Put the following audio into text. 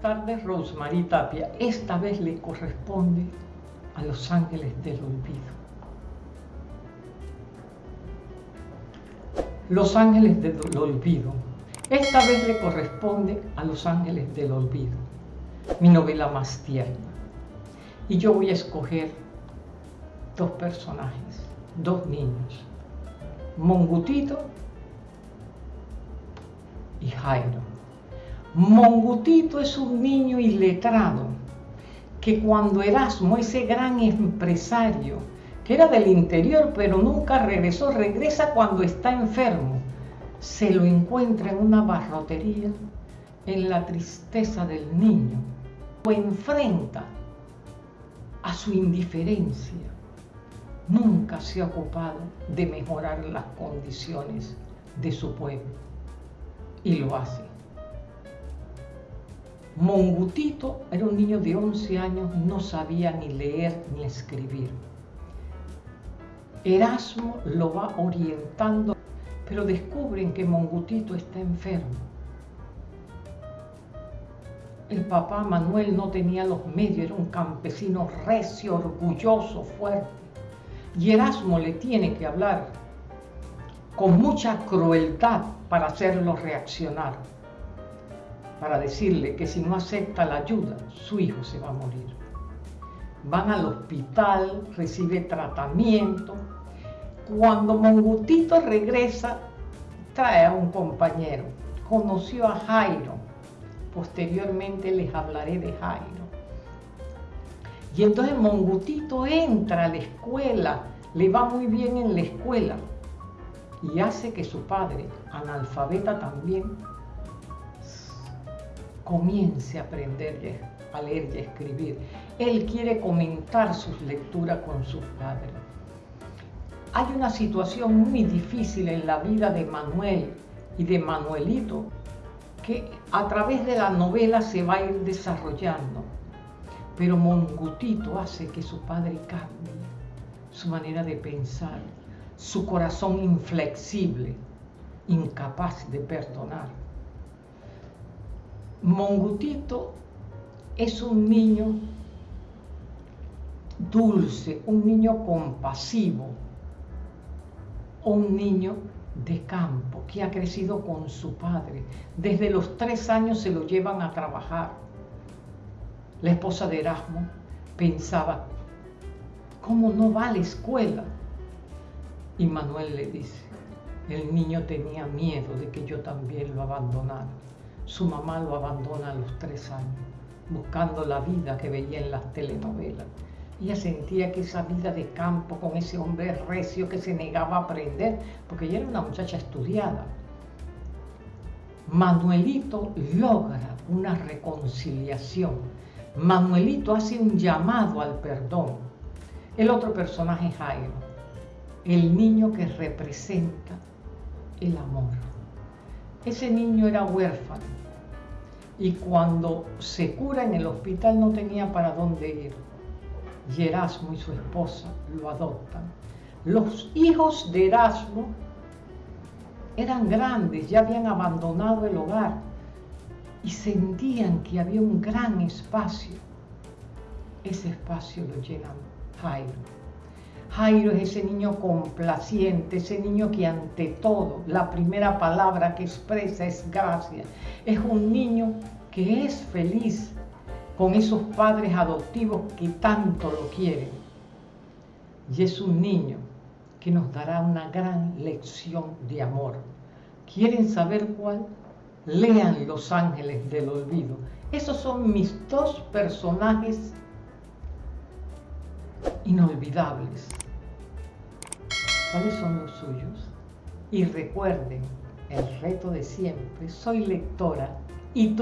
tardes, Rosemary Tapia. Esta vez le corresponde a los ángeles del olvido. Los ángeles del olvido. Esta vez le corresponde a los ángeles del olvido. Mi novela más tierna. Y yo voy a escoger dos personajes, dos niños. Mongutito y Jairo. Mongutito es un niño iletrado que cuando Erasmo, ese gran empresario, que era del interior pero nunca regresó, regresa cuando está enfermo, se lo encuentra en una barrotería, en la tristeza del niño, lo enfrenta a su indiferencia. Nunca se ha ocupado de mejorar las condiciones de su pueblo y lo hace. Mongutito era un niño de 11 años, no sabía ni leer ni escribir. Erasmo lo va orientando, pero descubren que Mongutito está enfermo. El papá Manuel no tenía los medios, era un campesino recio, orgulloso, fuerte. Y Erasmo le tiene que hablar con mucha crueldad para hacerlo reaccionar para decirle que si no acepta la ayuda, su hijo se va a morir. Van al hospital, recibe tratamiento. Cuando Mongutito regresa, trae a un compañero. Conoció a Jairo. Posteriormente les hablaré de Jairo. Y entonces Mongutito entra a la escuela, le va muy bien en la escuela y hace que su padre, analfabeta también, comience a aprender a leer y a escribir. Él quiere comentar sus lecturas con sus padres. Hay una situación muy difícil en la vida de Manuel y de Manuelito que a través de la novela se va a ir desarrollando. Pero Mongutito hace que su padre cambie su manera de pensar, su corazón inflexible, incapaz de perdonar. Mongutito es un niño dulce, un niño compasivo, un niño de campo que ha crecido con su padre. Desde los tres años se lo llevan a trabajar. La esposa de Erasmo pensaba, ¿cómo no va a la escuela? Y Manuel le dice, el niño tenía miedo de que yo también lo abandonara su mamá lo abandona a los tres años, buscando la vida que veía en las telenovelas. Ella sentía que esa vida de campo con ese hombre recio que se negaba a aprender, porque ella era una muchacha estudiada. Manuelito logra una reconciliación. Manuelito hace un llamado al perdón. El otro personaje es Jairo, el niño que representa el amor. Ese niño era huérfano y cuando se cura en el hospital no tenía para dónde ir. Y Erasmo y su esposa lo adoptan. Los hijos de Erasmo eran grandes, ya habían abandonado el hogar y sentían que había un gran espacio. Ese espacio lo llenan Jairo Jairo es ese niño complaciente, ese niño que ante todo la primera palabra que expresa es gracia. Es un niño que es feliz con esos padres adoptivos que tanto lo quieren. Y es un niño que nos dará una gran lección de amor. ¿Quieren saber cuál? Lean Los Ángeles del Olvido. Esos son mis dos personajes inolvidables. ¿Cuáles son los suyos? Y recuerden el reto de siempre, soy lectora y tú